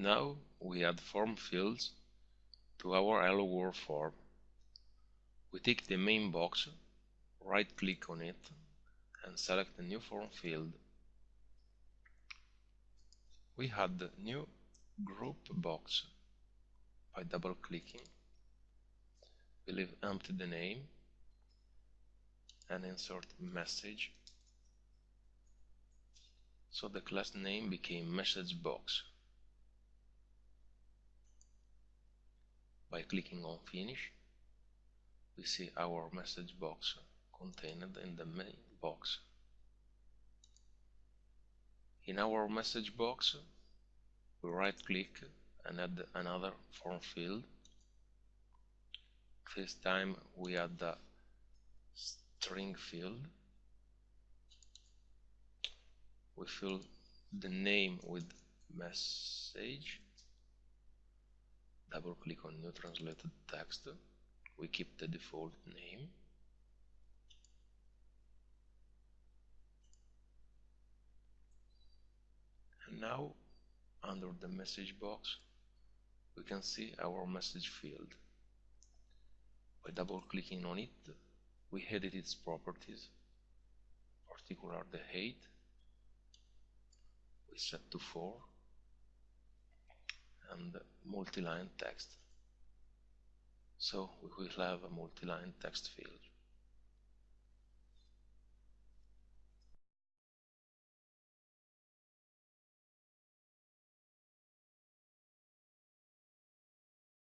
Now we add form fields to our Hello World form. We take the main box, right click on it and select the new form field. We add the new group box by double clicking. We leave empty the name and insert message. So the class name became message box. By clicking on finish, we see our message box contained in the main box. In our message box, we right click and add another form field. This time we add the string field. We fill the name with message double click on new translated text we keep the default name. And now under the message box we can see our message field. By double clicking on it we edit its properties particular the height. We set to 4 and multi-line text. So we will have a multi-line text field.